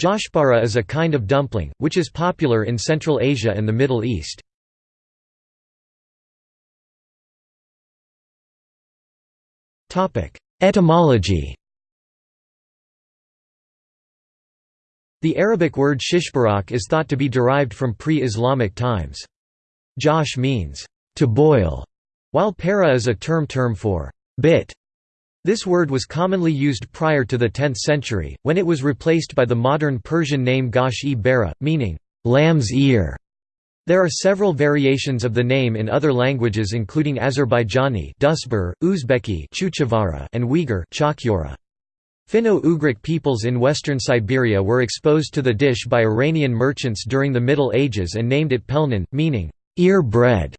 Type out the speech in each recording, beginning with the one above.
Joshpara is a kind of dumpling, which is popular in Central Asia and the Middle East. Etymology The Arabic word shishbarak is thought to be derived from pre-Islamic times. Josh means, to boil, while para is a term term for bit. This word was commonly used prior to the 10th century, when it was replaced by the modern Persian name gosh-e-bara, meaning, lamb's ear. There are several variations of the name in other languages including Azerbaijani Dusbur, Uzbeki and Uyghur Finno-Ugric peoples in western Siberia were exposed to the dish by Iranian merchants during the Middle Ages and named it pelnin, meaning, ear bread.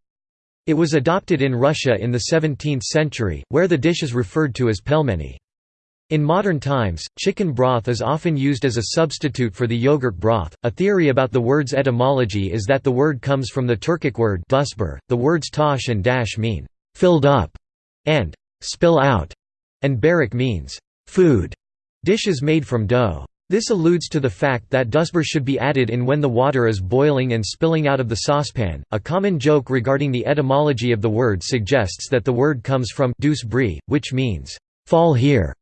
It was adopted in Russia in the 17th century, where the dish is referred to as pelmeni. In modern times, chicken broth is often used as a substitute for the yogurt broth. A theory about the word's etymology is that the word comes from the Turkic word dusbur. The words tosh and dash mean filled up and spill out, and barak means food. Dishes made from dough. This alludes to the fact that dusbur should be added in when the water is boiling and spilling out of the saucepan. A common joke regarding the etymology of the word suggests that the word comes from douce brie, which means fall here.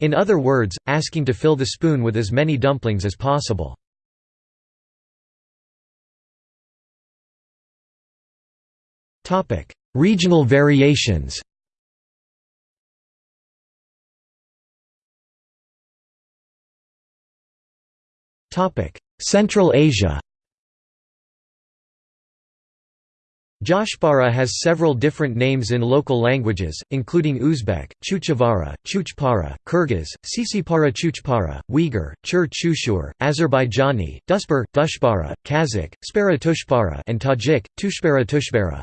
In other words, asking to fill the spoon with as many dumplings as possible. Regional variations Central Asia Joshpara has several different names in local languages, including Uzbek, Chuchavara, Chuchpara, Kyrgyz, Sisipara Chuchpara, Uyghur, Chur Chushur, Azerbaijani, Duspar, Dushpara, Kazakh, Spara Tushpara and Tajik, Tushpara Tushbara.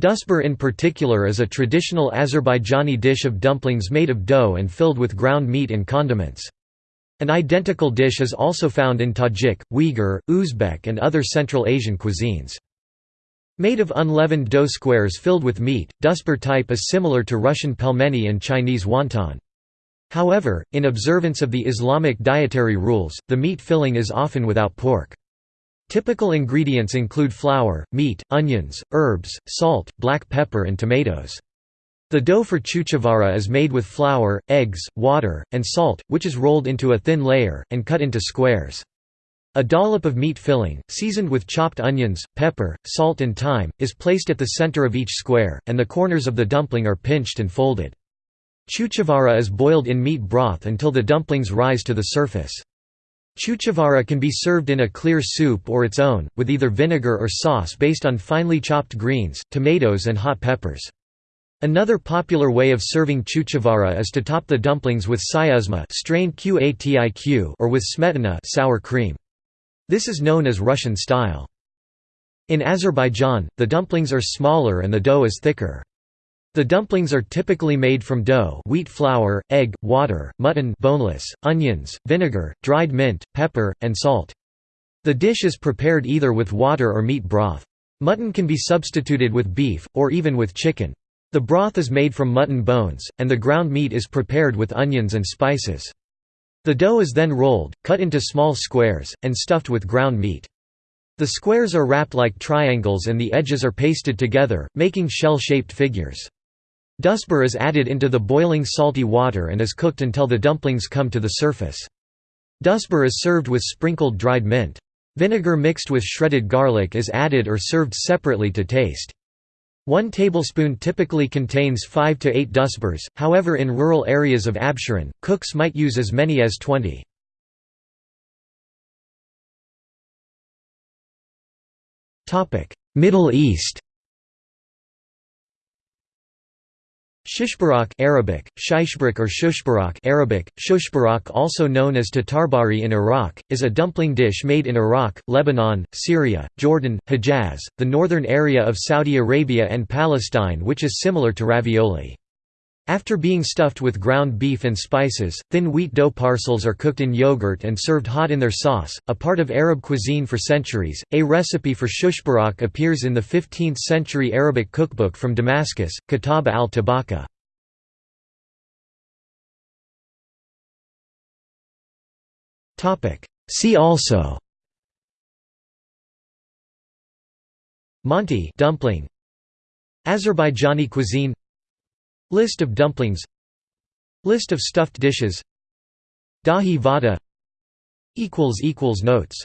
Duspar in particular is a traditional Azerbaijani dish of dumplings made of dough and filled with ground meat and condiments. An identical dish is also found in Tajik, Uyghur, Uzbek and other Central Asian cuisines. Made of unleavened dough squares filled with meat, Duspar type is similar to Russian pelmeni and Chinese wonton. However, in observance of the Islamic dietary rules, the meat filling is often without pork. Typical ingredients include flour, meat, onions, herbs, salt, black pepper and tomatoes. The dough for chuchavara is made with flour, eggs, water, and salt, which is rolled into a thin layer, and cut into squares. A dollop of meat filling, seasoned with chopped onions, pepper, salt and thyme, is placed at the center of each square, and the corners of the dumpling are pinched and folded. Chuchavara is boiled in meat broth until the dumplings rise to the surface. Chuchavara can be served in a clear soup or its own, with either vinegar or sauce based on finely chopped greens, tomatoes and hot peppers. Another popular way of serving chuchavara is to top the dumplings with syuzma strained qatiq or with smetana sour cream. This is known as Russian style. In Azerbaijan, the dumplings are smaller and the dough is thicker. The dumplings are typically made from dough wheat flour, egg, water, mutton boneless, onions, vinegar, dried mint, pepper, and salt. The dish is prepared either with water or meat broth. Mutton can be substituted with beef, or even with chicken. The broth is made from mutton bones, and the ground meat is prepared with onions and spices. The dough is then rolled, cut into small squares, and stuffed with ground meat. The squares are wrapped like triangles and the edges are pasted together, making shell-shaped figures. Duspar is added into the boiling salty water and is cooked until the dumplings come to the surface. Duspar is served with sprinkled dried mint. Vinegar mixed with shredded garlic is added or served separately to taste. One tablespoon typically contains 5 to 8 duspars, however in rural areas of Absheron, cooks might use as many as 20. Middle East Shishbarak Arabic, Shishbrak or Shushbarak Arabic, Shushbarak also known as tatarbari in Iraq, is a dumpling dish made in Iraq, Lebanon, Syria, Jordan, Hejaz, the northern area of Saudi Arabia and Palestine which is similar to ravioli. After being stuffed with ground beef and spices, thin wheat dough parcels are cooked in yogurt and served hot in their sauce, a part of Arab cuisine for centuries. A recipe for shushbarak appears in the 15th century Arabic cookbook from Damascus, Kitab al-Tibakha. See also Manti dumpling Azerbaijani cuisine List of dumplings. List of stuffed dishes. Dahi vada. Notes